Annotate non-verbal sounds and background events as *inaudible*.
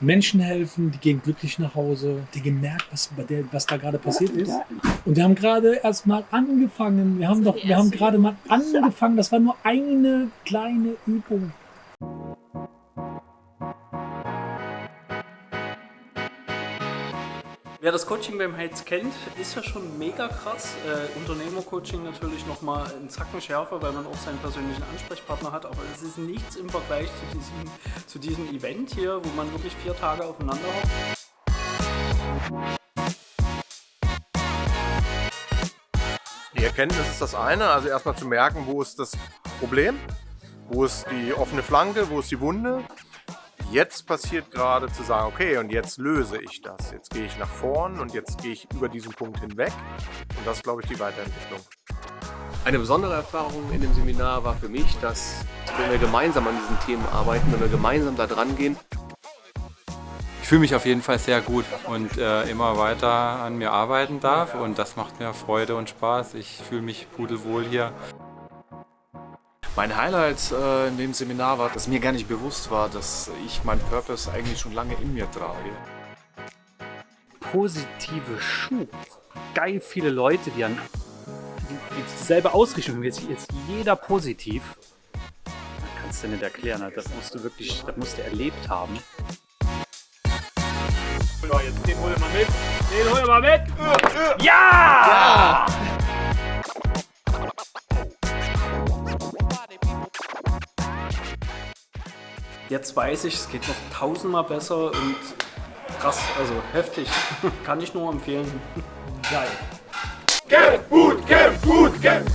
Menschen helfen, die gehen glücklich nach Hause, die gemerkt, was, bei der, was da gerade passiert ist. Und wir haben gerade erst mal angefangen. Wir haben doch, wir haben gerade mal *laughs* angefangen. Das war nur eine kleine Übung. Wer das Coaching beim Heiz kennt, ist ja schon mega krass. Äh, Unternehmercoaching natürlich nochmal einen Zacken schärfer, weil man auch seinen persönlichen Ansprechpartner hat. Aber es ist nichts im Vergleich zu diesem, zu diesem Event hier, wo man wirklich vier Tage aufeinander hockt. Die Erkenntnis ist das eine, also erstmal zu merken, wo ist das Problem, wo ist die offene Flanke, wo ist die Wunde jetzt passiert gerade zu sagen, okay, und jetzt löse ich das. Jetzt gehe ich nach vorn und jetzt gehe ich über diesen Punkt hinweg. Und das ist, glaube ich, die Weiterentwicklung. Eine besondere Erfahrung in dem Seminar war für mich, dass wenn wir gemeinsam an diesen Themen arbeiten, wenn wir gemeinsam da dran gehen, ich fühle mich auf jeden Fall sehr gut und äh, immer weiter an mir arbeiten darf und das macht mir Freude und Spaß. Ich fühle mich pudelwohl hier. Mein Highlight äh, in dem Seminar war, dass mir gar nicht bewusst war, dass ich meinen Purpose eigentlich schon lange in mir trage. Positive Schub. Geil viele Leute, die an die, dieselbe Ausrichtung haben. Jetzt, jetzt jeder positiv. Das kannst du nicht erklären. Das musst du wirklich, das musst du erlebt haben. So, jetzt den hol mal mit. Den hol mal mit. Ja! ja! Jetzt weiß ich, es geht noch tausendmal besser und krass, also heftig. *laughs* Kann ich nur empfehlen. Geil. Get gut, get gut, get